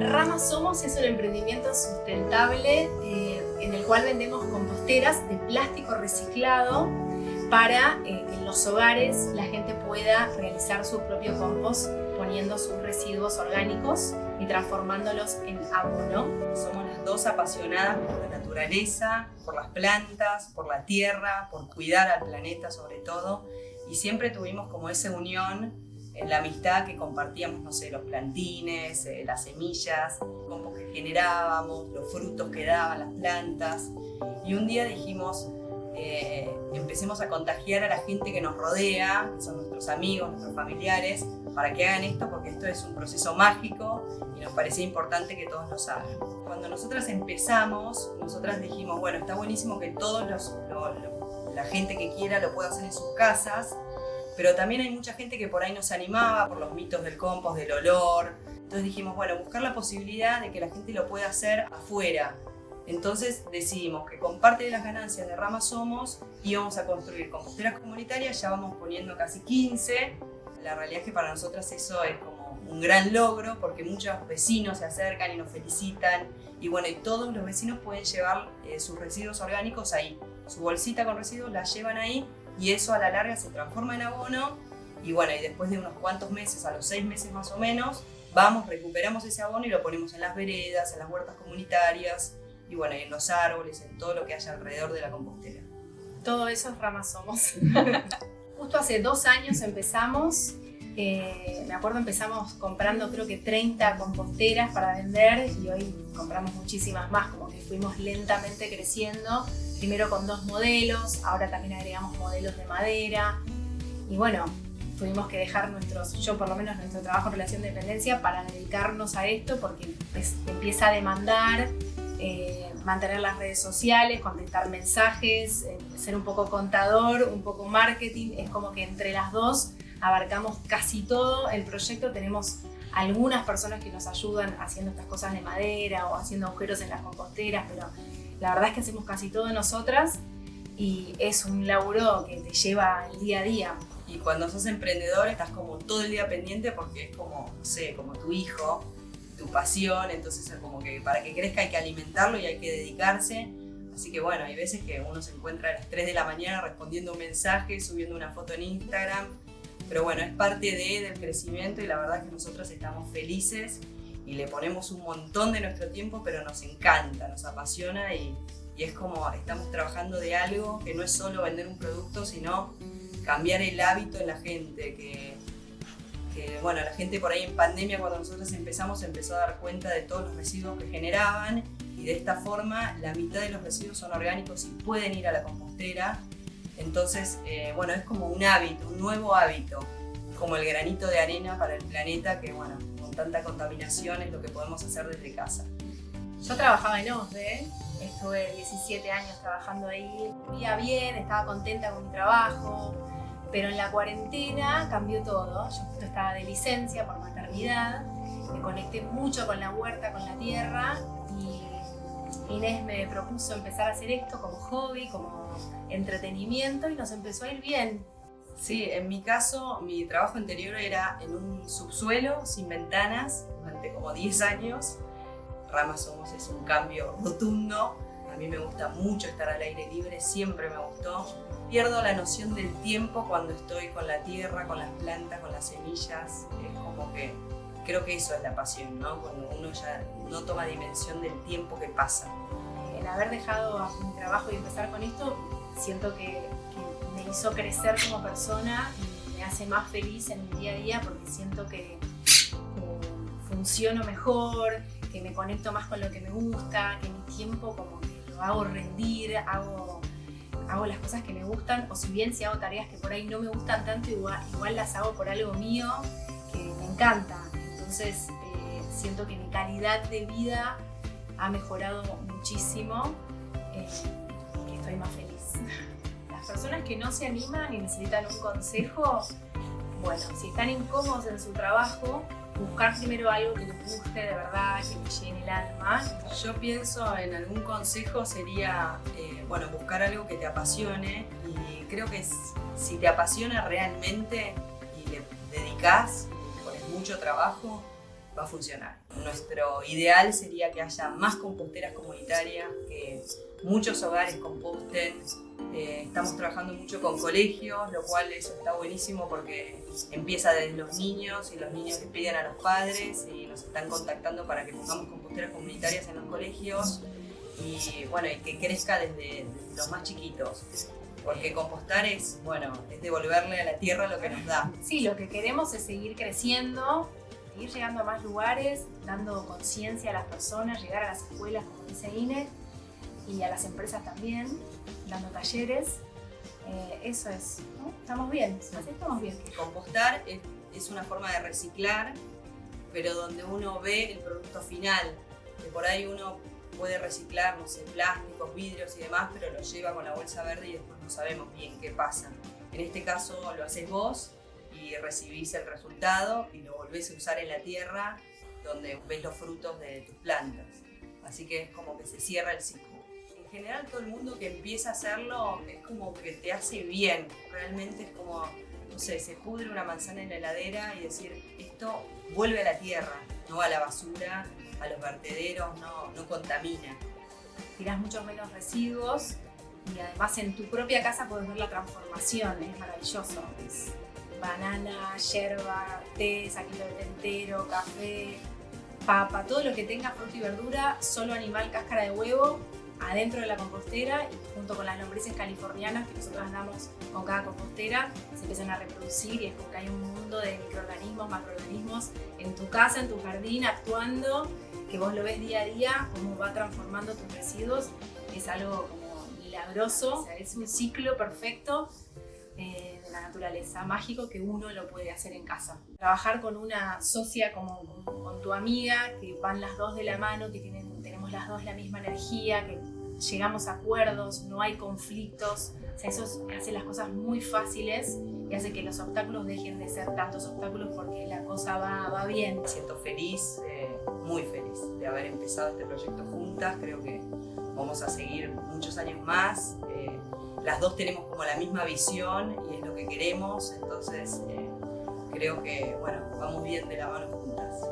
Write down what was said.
Rama Somos es un emprendimiento sustentable eh, en el cual vendemos composteras de plástico reciclado para eh, que en los hogares la gente pueda realizar su propio compost poniendo sus residuos orgánicos y transformándolos en abono. Somos las dos apasionadas por la naturaleza, por las plantas, por la tierra, por cuidar al planeta sobre todo y siempre tuvimos como esa unión la amistad que compartíamos, no sé, los plantines, eh, las semillas, compost que generábamos, los frutos que daban las plantas y un día dijimos eh, empecemos a contagiar a la gente que nos rodea, que son nuestros amigos, nuestros familiares, para que hagan esto porque esto es un proceso mágico y nos parecía importante que todos lo hagan. Cuando nosotras empezamos, nosotras dijimos, bueno, está buenísimo que todos los, la gente que quiera lo pueda hacer en sus casas, pero también hay mucha gente que por ahí nos animaba por los mitos del compost, del olor. Entonces dijimos, bueno, buscar la posibilidad de que la gente lo pueda hacer afuera, entonces decidimos que con parte de las ganancias de Rama Somos íbamos a construir composteras comunitarias, ya vamos poniendo casi 15. La realidad es que para nosotras eso es como un gran logro porque muchos vecinos se acercan y nos felicitan y bueno, y todos los vecinos pueden llevar eh, sus residuos orgánicos ahí. Su bolsita con residuos la llevan ahí y eso a la larga se transforma en abono y bueno, y después de unos cuantos meses, a los seis meses más o menos, vamos, recuperamos ese abono y lo ponemos en las veredas, en las huertas comunitarias, y bueno, en los árboles, en todo lo que haya alrededor de la compostera. Todo eso es Ramas Somos. Justo hace dos años empezamos, eh, me acuerdo empezamos comprando creo que 30 composteras para vender y hoy compramos muchísimas más, como que fuimos lentamente creciendo, primero con dos modelos, ahora también agregamos modelos de madera. Y bueno, tuvimos que dejar nuestros, yo por lo menos nuestro trabajo en relación de dependencia para dedicarnos a esto porque empieza a demandar eh, mantener las redes sociales, contestar mensajes, eh, ser un poco contador, un poco marketing, es como que entre las dos abarcamos casi todo el proyecto, tenemos algunas personas que nos ayudan haciendo estas cosas de madera o haciendo agujeros en las composteras, pero la verdad es que hacemos casi todo nosotras y es un laburo que te lleva el día a día. Y cuando sos emprendedor estás como todo el día pendiente porque es como, no sé, como tu hijo, tu pasión, entonces es como que para que crezca hay que alimentarlo y hay que dedicarse. Así que bueno, hay veces que uno se encuentra a las 3 de la mañana respondiendo un mensaje, subiendo una foto en Instagram, pero bueno, es parte de, del crecimiento y la verdad es que nosotros estamos felices y le ponemos un montón de nuestro tiempo, pero nos encanta, nos apasiona y, es como estamos trabajando de algo que no es solo vender un producto, sino cambiar el hábito en la gente, que que bueno, la gente por ahí en pandemia cuando nosotros empezamos empezó a dar cuenta de todos los residuos que generaban y de esta forma la mitad de los residuos son orgánicos y pueden ir a la compostera. Entonces, eh, bueno, es como un hábito, un nuevo hábito, como el granito de arena para el planeta que, bueno, con tanta contaminación es lo que podemos hacer desde casa. Yo trabajaba en OSDE, estuve 17 años trabajando ahí, vivía bien, estaba contenta con mi trabajo, pero en la cuarentena cambió todo. Yo justo estaba de licencia por maternidad, me conecté mucho con la huerta, con la tierra y Inés me propuso empezar a hacer esto como hobby, como entretenimiento y nos empezó a ir bien. Sí, en mi caso, mi trabajo anterior era en un subsuelo sin ventanas durante como 10 años. Ramas Somos es un cambio rotundo. A mí me gusta mucho estar al aire libre, siempre me gustó pierdo la noción del tiempo cuando estoy con la tierra, con las plantas, con las semillas. Es como que creo que eso es la pasión, ¿no? Cuando uno ya no toma dimensión del tiempo que pasa. El haber dejado mi trabajo y empezar con esto, siento que, hizo crecer como persona y me hace más feliz en mi día a día porque siento que, funciono mejor, que me conecto más con lo que me gusta, que mi tiempo como que lo hago rendir, hago hago las cosas que me gustan o si bien si hago tareas que por ahí no me gustan tanto, igual, igual las hago por algo mío que me encanta. Entonces eh, siento que mi calidad de vida ha mejorado muchísimo eh, y que estoy más feliz. Personas que no se animan y necesitan un consejo, bueno, si están incómodos en su trabajo, buscar primero algo que les guste de verdad, que les llene el alma. Yo pienso en algún consejo sería, eh, bueno, buscar algo que te apasione y creo que si te apasiona realmente y le dedicas, pones mucho trabajo, va a funcionar. Nuestro ideal sería que haya más composteras comunitarias, que muchos hogares composten. Eh, estamos trabajando mucho con colegios, lo cual eso está buenísimo porque empieza desde los niños y los niños le piden a los padres y nos están contactando para que pongamos composteras comunitarias en los colegios y bueno, y que crezca desde, los más chiquitos. Porque compostar es, bueno, es devolverle a la tierra lo que nos da. Sí, lo que queremos es seguir creciendo, seguir llegando a más lugares, dando conciencia a las personas, llegar a las escuelas, como dice INE, y a las empresas también, dando talleres. Eh, eso es, Estamos bien, así estamos bien. Compostar es, es una forma de reciclar, pero donde uno ve el producto final, que por ahí uno puede reciclar, no sé, plásticos, vidrios y demás, pero lo lleva con la bolsa verde y después no sabemos bien qué pasa. En este caso lo haces vos y recibís el resultado y lo volvés a usar en la tierra donde ves los frutos de tus plantas. Así que es como que se cierra el ciclo. En general todo el mundo que empieza a hacerlo es como que te hace bien. Realmente es como, no sé, se pudre una manzana en la heladera y decir, esto vuelve a la tierra, no a la basura a los vertederos, no, no contamina. Tirás muchos menos residuos y además en tu propia casa puedes ver la transformación, es maravilloso. Banana, yerba, té, saquito de entero, café, papa, todo lo que tenga fruta y verdura, solo animal, cáscara de huevo, adentro de la compostera y junto con las lombrices californianas que nosotros andamos con cada compostera, se empiezan a reproducir y es como que hay un mundo de microorganismos, macroorganismos en tu casa, en tu jardín, actuando que vos lo ves día a día, cómo va transformando tus residuos, es algo como milagroso, es un ciclo perfecto naturaleza, mágico que uno lo puede hacer en casa. Trabajar con una socia como con, tu amiga, que van las dos de la mano, que tienen, tenemos las dos la misma energía, que llegamos a acuerdos, no hay conflictos, o sea, eso hace las cosas muy fáciles y hace que los obstáculos dejen de ser tantos obstáculos porque la cosa va, va bien. Me siento feliz, eh, muy feliz de haber empezado este proyecto juntas, creo que vamos a seguir muchos años más. Eh, las dos tenemos como la misma visión y es lo que queremos, entonces eh, creo que bueno, vamos bien de la mano juntas.